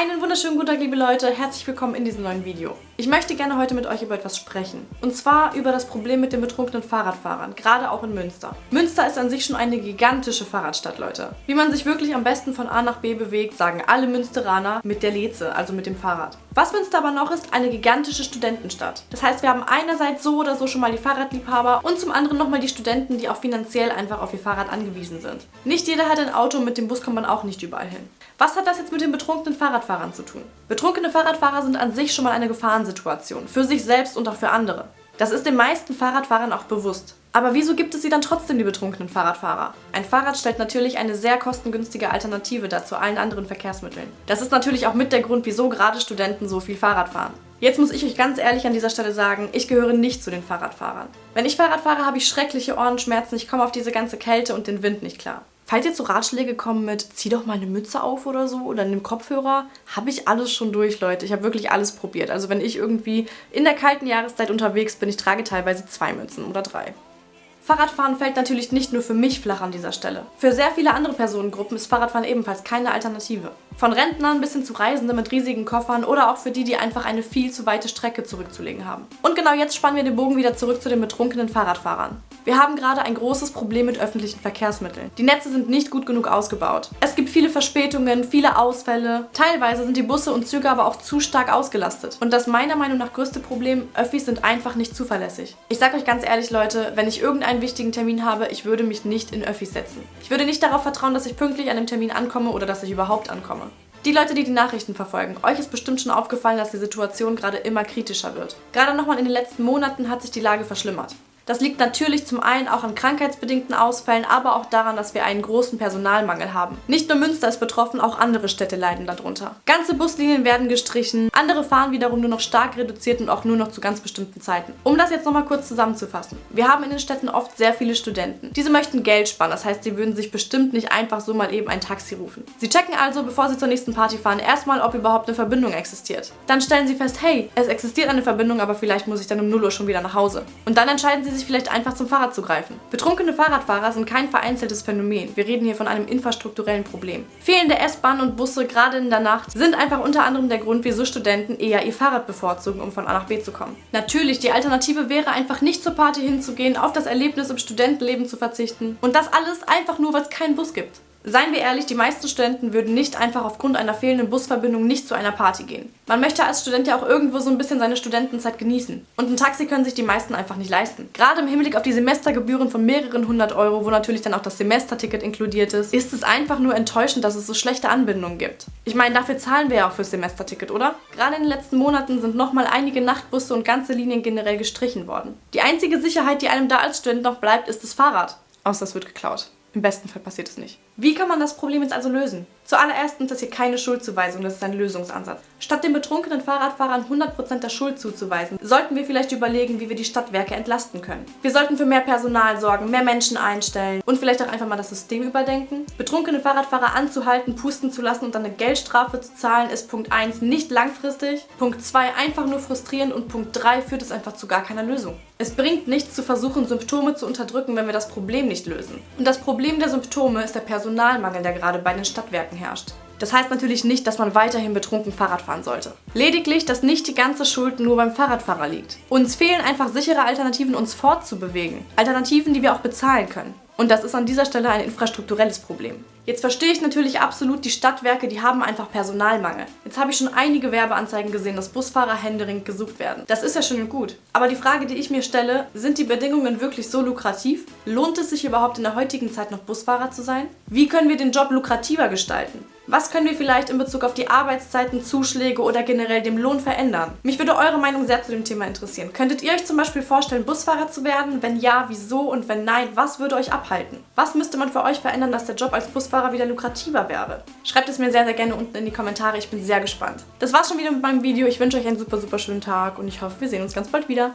Einen wunderschönen guten Tag, liebe Leute. Herzlich willkommen in diesem neuen Video. Ich möchte gerne heute mit euch über etwas sprechen. Und zwar über das Problem mit den betrunkenen Fahrradfahrern, gerade auch in Münster. Münster ist an sich schon eine gigantische Fahrradstadt, Leute. Wie man sich wirklich am besten von A nach B bewegt, sagen alle Münsteraner mit der Leze, also mit dem Fahrrad. Was Münster aber noch ist, eine gigantische Studentenstadt. Das heißt, wir haben einerseits so oder so schon mal die Fahrradliebhaber und zum anderen nochmal die Studenten, die auch finanziell einfach auf ihr Fahrrad angewiesen sind. Nicht jeder hat ein Auto, mit dem Bus kommt man auch nicht überall hin. Was hat das jetzt mit den betrunkenen Fahrradfahrern zu tun? Betrunkene Fahrradfahrer sind an sich schon mal eine Gefahrensituation, für sich selbst und auch für andere. Das ist den meisten Fahrradfahrern auch bewusst. Aber wieso gibt es sie dann trotzdem, die betrunkenen Fahrradfahrer? Ein Fahrrad stellt natürlich eine sehr kostengünstige Alternative dar zu allen anderen Verkehrsmitteln. Das ist natürlich auch mit der Grund, wieso gerade Studenten so viel Fahrrad fahren. Jetzt muss ich euch ganz ehrlich an dieser Stelle sagen, ich gehöre nicht zu den Fahrradfahrern. Wenn ich Fahrrad fahre, habe ich schreckliche Ohrenschmerzen, ich komme auf diese ganze Kälte und den Wind nicht klar. Falls jetzt so Ratschläge kommen mit, zieh doch mal eine Mütze auf oder so oder nimm Kopfhörer, habe ich alles schon durch, Leute. Ich habe wirklich alles probiert. Also wenn ich irgendwie in der kalten Jahreszeit unterwegs bin, ich trage teilweise zwei Mützen oder drei. Fahrradfahren fällt natürlich nicht nur für mich flach an dieser Stelle. Für sehr viele andere Personengruppen ist Fahrradfahren ebenfalls keine Alternative. Von Rentnern bis hin zu Reisenden mit riesigen Koffern oder auch für die, die einfach eine viel zu weite Strecke zurückzulegen haben. Und genau jetzt spannen wir den Bogen wieder zurück zu den betrunkenen Fahrradfahrern. Wir haben gerade ein großes Problem mit öffentlichen Verkehrsmitteln. Die Netze sind nicht gut genug ausgebaut. Es gibt viele Verspätungen, viele Ausfälle. Teilweise sind die Busse und Züge aber auch zu stark ausgelastet. Und das meiner Meinung nach größte Problem, Öffis sind einfach nicht zuverlässig. Ich sag euch ganz ehrlich, Leute, wenn ich irgendeinen wichtigen Termin habe, ich würde mich nicht in Öffis setzen. Ich würde nicht darauf vertrauen, dass ich pünktlich an dem Termin ankomme oder dass ich überhaupt ankomme. Die Leute, die die Nachrichten verfolgen, euch ist bestimmt schon aufgefallen, dass die Situation gerade immer kritischer wird. Gerade nochmal in den letzten Monaten hat sich die Lage verschlimmert. Das liegt natürlich zum einen auch an krankheitsbedingten Ausfällen, aber auch daran, dass wir einen großen Personalmangel haben. Nicht nur Münster ist betroffen, auch andere Städte leiden darunter. Ganze Buslinien werden gestrichen, andere fahren wiederum nur noch stark reduziert und auch nur noch zu ganz bestimmten Zeiten. Um das jetzt nochmal kurz zusammenzufassen. Wir haben in den Städten oft sehr viele Studenten. Diese möchten Geld sparen, das heißt, sie würden sich bestimmt nicht einfach so mal eben ein Taxi rufen. Sie checken also, bevor sie zur nächsten Party fahren, erstmal, ob überhaupt eine Verbindung existiert. Dann stellen sie fest, hey, es existiert eine Verbindung, aber vielleicht muss ich dann um 0 Uhr schon wieder nach Hause. Und dann entscheiden sie sich vielleicht einfach zum Fahrrad zu greifen. Betrunkene Fahrradfahrer sind kein vereinzeltes Phänomen. Wir reden hier von einem infrastrukturellen Problem. Fehlende S-Bahnen und Busse, gerade in der Nacht, sind einfach unter anderem der Grund, wieso Studenten eher ihr Fahrrad bevorzugen, um von A nach B zu kommen. Natürlich, die Alternative wäre einfach nicht zur Party hinzugehen, auf das Erlebnis im Studentenleben zu verzichten. Und das alles einfach nur, weil es keinen Bus gibt. Seien wir ehrlich, die meisten Studenten würden nicht einfach aufgrund einer fehlenden Busverbindung nicht zu einer Party gehen. Man möchte als Student ja auch irgendwo so ein bisschen seine Studentenzeit genießen. Und ein Taxi können sich die meisten einfach nicht leisten. Gerade im Hinblick auf die Semestergebühren von mehreren hundert Euro, wo natürlich dann auch das Semesterticket inkludiert ist, ist es einfach nur enttäuschend, dass es so schlechte Anbindungen gibt. Ich meine, dafür zahlen wir ja auch fürs Semesterticket, oder? Gerade in den letzten Monaten sind nochmal einige Nachtbusse und ganze Linien generell gestrichen worden. Die einzige Sicherheit, die einem da als Student noch bleibt, ist das Fahrrad. Außer es wird geklaut. Im besten Fall passiert es nicht. Wie kann man das Problem jetzt also lösen? Zuallererst ist das hier keine Schuldzuweisung, das ist ein Lösungsansatz. Statt den betrunkenen Fahrradfahrern 100% der Schuld zuzuweisen, sollten wir vielleicht überlegen, wie wir die Stadtwerke entlasten können. Wir sollten für mehr Personal sorgen, mehr Menschen einstellen und vielleicht auch einfach mal das System überdenken. Betrunkene Fahrradfahrer anzuhalten, pusten zu lassen und dann eine Geldstrafe zu zahlen, ist Punkt 1 nicht langfristig, Punkt 2 einfach nur frustrierend und Punkt 3 führt es einfach zu gar keiner Lösung. Es bringt nichts zu versuchen, Symptome zu unterdrücken, wenn wir das Problem nicht lösen. Und das Problem der Symptome ist der Personalmangel, der gerade bei den Stadtwerken herrscht. Das heißt natürlich nicht, dass man weiterhin betrunken Fahrrad fahren sollte. Lediglich, dass nicht die ganze Schuld nur beim Fahrradfahrer liegt. Uns fehlen einfach sichere Alternativen, uns fortzubewegen. Alternativen, die wir auch bezahlen können. Und das ist an dieser Stelle ein infrastrukturelles Problem. Jetzt verstehe ich natürlich absolut, die Stadtwerke, die haben einfach Personalmangel. Jetzt habe ich schon einige Werbeanzeigen gesehen, dass Busfahrer händeringend gesucht werden. Das ist ja schön und gut. Aber die Frage, die ich mir stelle, sind die Bedingungen wirklich so lukrativ? Lohnt es sich überhaupt in der heutigen Zeit noch Busfahrer zu sein? Wie können wir den Job lukrativer gestalten? Was können wir vielleicht in Bezug auf die Arbeitszeiten, Zuschläge oder generell dem Lohn verändern? Mich würde eure Meinung sehr zu dem Thema interessieren. Könntet ihr euch zum Beispiel vorstellen, Busfahrer zu werden? Wenn ja, wieso? Und wenn nein, was würde euch abhalten? Was müsste man für euch verändern, dass der Job als Busfahrer wieder lukrativer wäre? Schreibt es mir sehr, sehr gerne unten in die Kommentare. Ich bin sehr gespannt. Das war's schon wieder mit meinem Video. Ich wünsche euch einen super, super schönen Tag und ich hoffe, wir sehen uns ganz bald wieder.